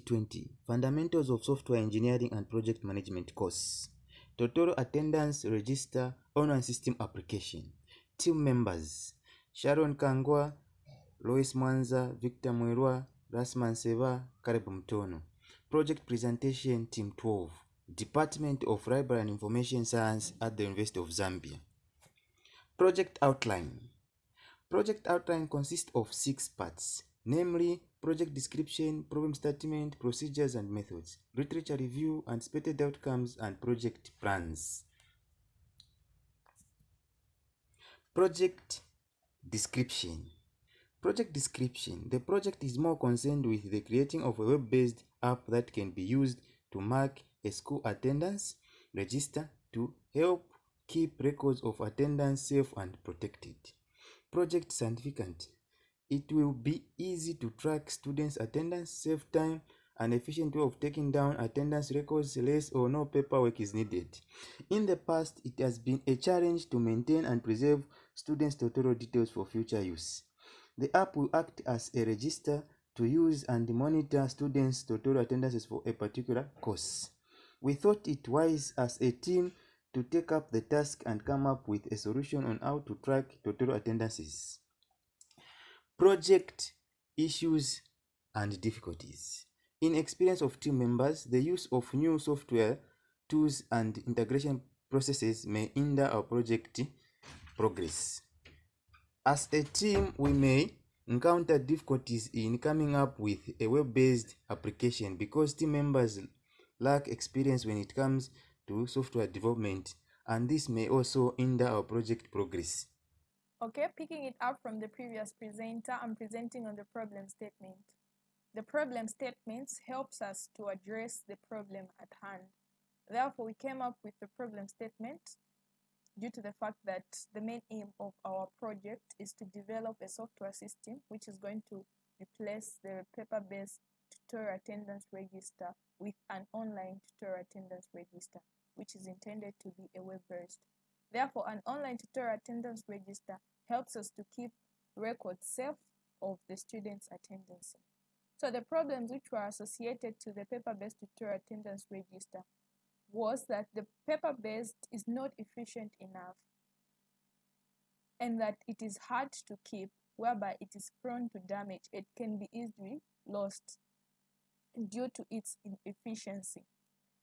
2020 Fundamentals of Software Engineering and Project Management course. Total attendance register online system application. Team members Sharon Kangwa, Lois Mwanza, Victor Mwirwa, Rasman Seva, Karibu Mtono. Project presentation Team 12. Department of Library and Information Science at the University of Zambia. Project outline. Project outline consists of six parts, namely project description, problem statement, procedures and methods, literature review, expected outcomes and project plans. Project description. Project description. The project is more concerned with the creating of a web-based app that can be used to mark a school attendance register to help keep records of attendance safe and protected. Project significant. It will be easy to track students' attendance, save time, and efficient way of taking down attendance records, less or no paperwork is needed. In the past, it has been a challenge to maintain and preserve students' tutorial details for future use. The app will act as a register to use and monitor students' tutorial attendances for a particular course. We thought it wise as a team to take up the task and come up with a solution on how to track tutorial attendances. Project issues and difficulties. In experience of team members, the use of new software, tools, and integration processes may hinder our project progress. As a team, we may encounter difficulties in coming up with a web-based application because team members lack experience when it comes to software development and this may also hinder our project progress. Okay, picking it up from the previous presenter, I'm presenting on the problem statement. The problem statement helps us to address the problem at hand. Therefore, we came up with the problem statement due to the fact that the main aim of our project is to develop a software system which is going to replace the paper-based tutorial attendance register with an online tutorial attendance register which is intended to be a web-based. Therefore, an online tutorial attendance register helps us to keep records safe of the students' attendance. So the problems which were associated to the paper-based tutorial attendance register was that the paper-based is not efficient enough and that it is hard to keep whereby it is prone to damage. It can be easily lost due to its inefficiency.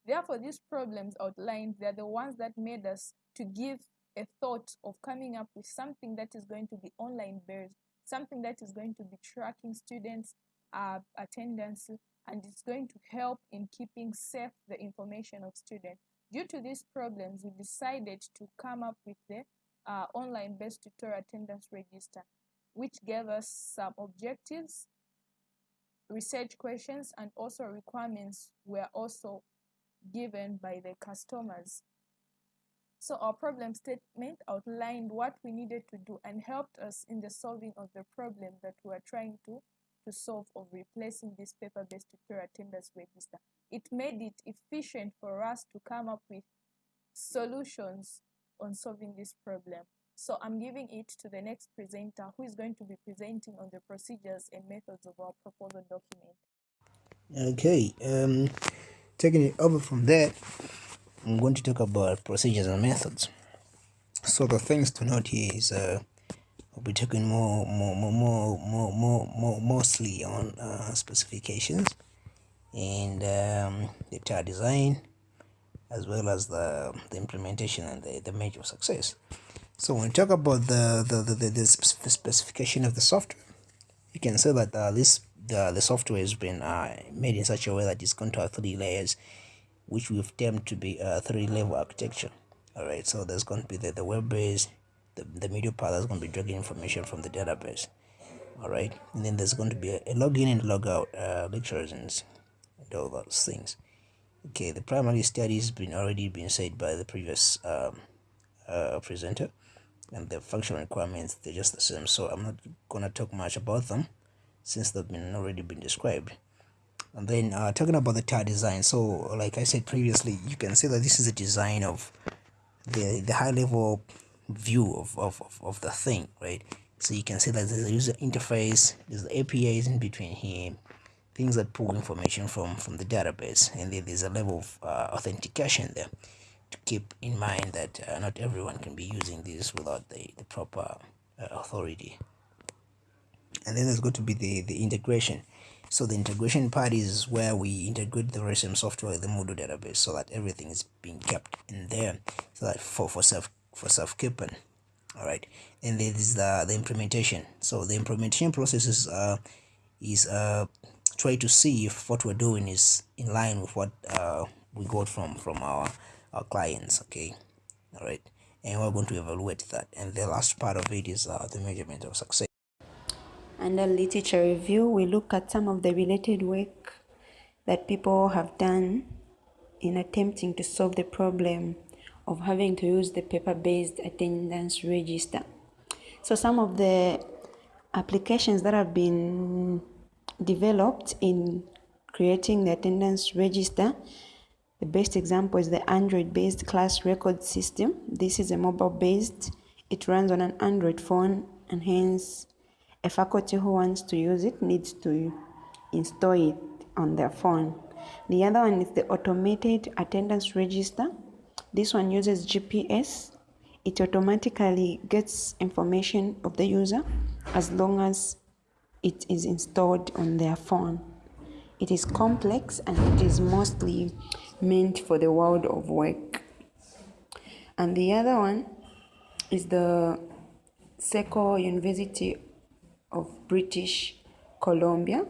Therefore, these problems outlined, they're the ones that made us to give a thought of coming up with something that is going to be online based, something that is going to be tracking students' uh, attendance, and it's going to help in keeping safe the information of students. Due to these problems, we decided to come up with the uh, online based tutorial attendance register, which gave us some objectives, research questions, and also requirements were also given by the customers. So our problem statement outlined what we needed to do and helped us in the solving of the problem that we are trying to, to solve of replacing this paper-based tutorial attendance register. It made it efficient for us to come up with solutions on solving this problem. So I'm giving it to the next presenter who is going to be presenting on the procedures and methods of our proposal document. Okay, um, taking it over from there, I'm going to talk about procedures and methods. So the things to note here is uh, we'll be talking more, more, more, more, more, more, more mostly on uh, specifications and um, the entire design, as well as the, the implementation and the, the major success. So when we talk about the, the, the, the, the specification of the software, you can say that uh, this the, the software has been uh, made in such a way that it's going to have three layers which we've termed to be a three level architecture. All right so there's going to be the, the web base the, the media part that's going to be dragging information from the database. All right and then there's going to be a, a login and logout uh, lectures and, and all those things. Okay the primary study has been already been said by the previous um, uh, presenter and the functional requirements they're just the same so i'm not going to talk much about them since they've been already been described. And then uh, talking about the tire design so like i said previously you can see that this is a design of the the high level view of, of, of, the thing right? So you can see that there's a user interface there's the apis in between here things that pull information from from the database and then there's a level of uh, authentication there to keep in mind that uh, not everyone can be using this without the, the proper uh, authority and then there's going to be the the integration. So the integration part is where we integrate the RSM software with the Moodle database so that everything is being kept in there so that for for self for self keeping all right? And then there's the the implementation. So the implementation process is uh is uh try to see if what we're doing is in line with what uh we got from from our our clients okay? All right? And we're going to evaluate that. And the last part of it is uh, the measurement of success under literature review we look at some of the related work that people have done in attempting to solve the problem of having to use the paper-based attendance register so some of the applications that have been developed in creating the attendance register the best example is the Android based class record system. This is a mobile based, it runs on an Android phone, and hence a faculty who wants to use it needs to install it on their phone. The other one is the automated attendance register. This one uses GPS. It automatically gets information of the user as long as it is installed on their phone. It is complex and it is mostly meant for the world of work. And the other one is the Seco University of British Columbia.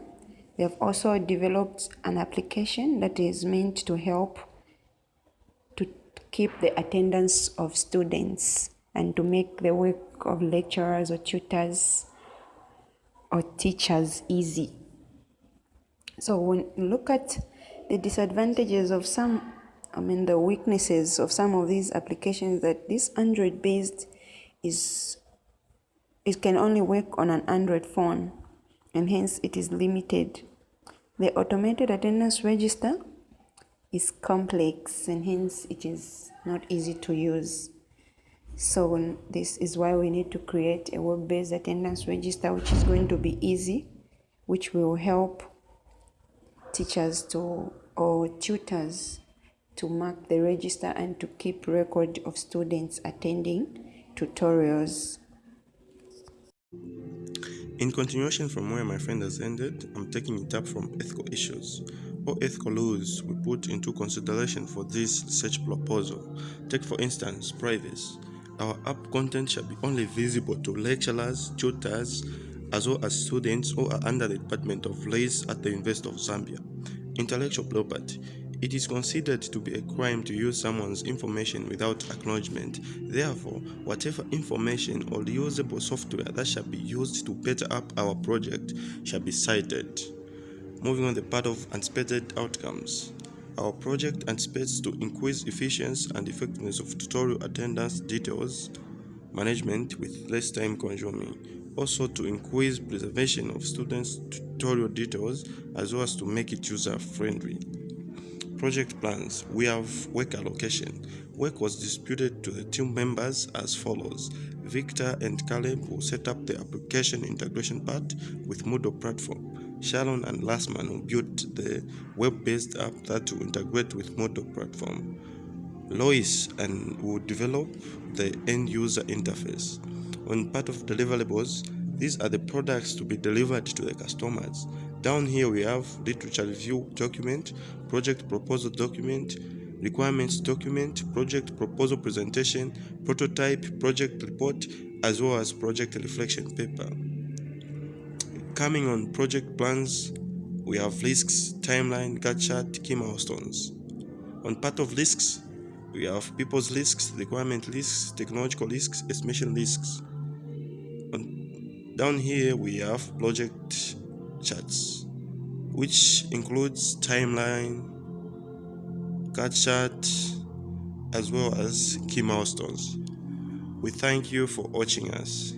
They have also developed an application that is meant to help to keep the attendance of students and to make the work of lecturers or tutors or teachers easy. So when you look at the disadvantages of some, I mean the weaknesses of some of these applications that this Android based is it can only work on an Android phone and hence it is limited. The automated attendance register is complex and hence it is not easy to use. So this is why we need to create a web-based attendance register which is going to be easy, which will help teachers to or tutors to mark the register and to keep record of students attending tutorials. In continuation from where my friend has ended, I'm taking it up from ethical issues or ethical laws we put into consideration for this research proposal. Take for instance privacy. Our app content shall be only visible to lecturers, tutors, as well as students who are under the Department of Laws at the University of Zambia. Intellectual property. It is considered to be a crime to use someone's information without acknowledgement. Therefore, whatever information or usable software that shall be used to better up our project shall be cited. Moving on the part of anticipated outcomes. Our project anticipates to increase efficiency and effectiveness of tutorial attendance details management with less time consuming also to increase preservation of students' tutorial details as well as to make it user-friendly. Project plans. We have work allocation. Work was distributed to the team members as follows. Victor and Caleb will set up the application integration part with Moodle platform. Sharon and Lastman will build the web-based app that will integrate with Moodle platform. Lois and will develop the end user interface. On part of deliverables, these are the products to be delivered to the customers. Down here we have literature review document, project proposal document, requirements document, project proposal presentation, prototype, project report, as well as project reflection paper. Coming on project plans, we have risks, timeline, Gantt chart, key milestones. On part of risks, we have people's risks, requirement risks, technological risks, estimation risks. Down here we have project charts, which includes timeline, Gantt chart, as well as key milestones. We thank you for watching us.